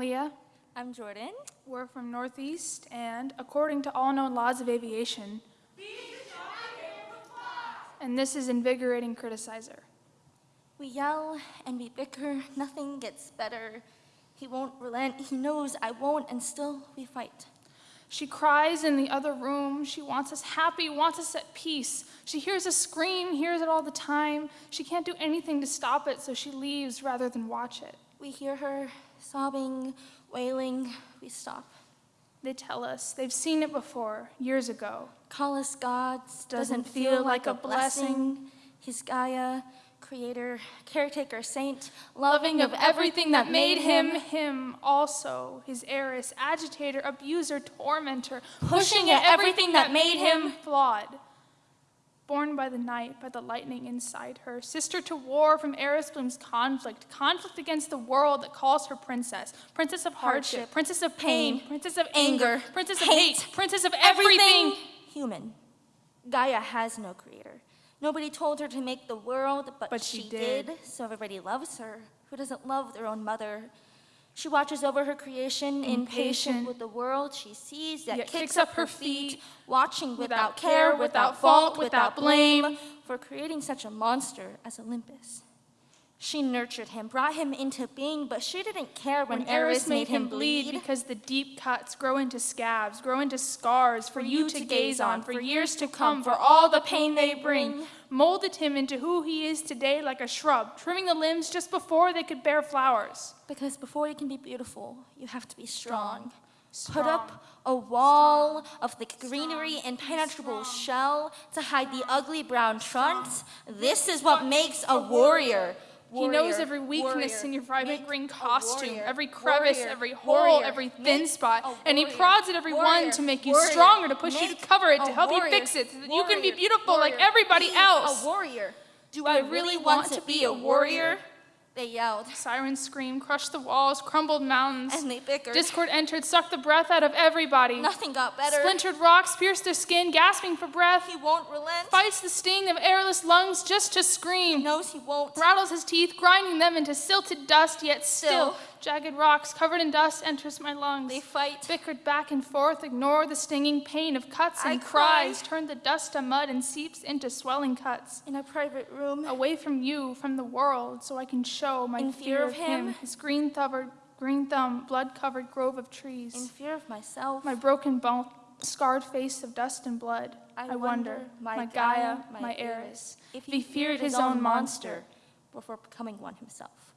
Leah. I'm Jordan. We're from Northeast, and according to all known laws of aviation, and this is invigorating criticizer. We yell and we bicker, nothing gets better. He won't relent, he knows I won't, and still we fight. She cries in the other room. She wants us happy, wants us at peace. She hears us scream, hears it all the time. She can't do anything to stop it, so she leaves rather than watch it. We hear her sobbing, wailing, we stop. They tell us they've seen it before, years ago. Call us gods, Doesn't feel like a blessing. He's Gaia, creator, caretaker, saint, Loving of everything that made him, him also, his Eris, agitator, abuser, tormentor, Pushing at everything that made him flawed. Born by the night, by the lightning inside her, sister to war from Eris Bloom's conflict, conflict against the world that calls her princess, princess of hardship, Hardship, princess of pain, pain, princess of anger, princess of hate, hate, princess of everything. human. Gaia has no creator. Nobody told her to make the world, but, But she she, did. did. so everybody loves her. Who doesn't love their own mother? She watches over her creation, Impatient. impatient with the world she sees, yet, Yet kicks up her feet, watching without without care, without fault, without blame, for creating such a monster as Olympus. She nurtured him, brought him into being, but she didn't care when, When Eris made him bleed. because the deep cuts grow into scabs, grow into scars for you to gaze on for years to come, for all the pain they bring. Molded him into who he is today like a shrub, trimming the limbs just before they could bear flowers. Because before you can be beautiful, you have to be strong. Strong. Put up a wall of the greenery and penetrable shell to hide the ugly brown trunks. This is what makes a warrior. He knows every weakness warrior. in your vibrant green costume, warrior, every crevice, every hole, every thin spot, and he prods at every one to make you stronger, to push you to cover it, to help you fix it, so that you can be beautiful like everybody else. A warrior. Do I I really want want to be a warrior? They yelled, Sirens screamed, crushed the walls, crumbled mountains. and they bickered. Discord entered, sucked the breath out of everybody. Nothing got better. Splintered rocks pierced their skin, gasping for breath. He won't relent. Fights the sting of airless lungs just to scream. He knows he won't. Rattles his teeth, grinding them into silted dust, yet still, Still. jagged rocks covered in dust enters my lungs. They fight. Bickered back and forth, ignore the stinging pain of cuts I and cries, turn the dust to mud and seeps into swelling cuts. In a private room, Away from you, from the world, so I can show my In fear fear of of him, him. his green covered, green thumb, blood covered grove of trees. in fear of myself, My broken bone, scarred face of dust and blood. I, I wonder, wonder, my, my Gaia, Gaia, my my Eris, if he feared his own monster. before becoming one himself.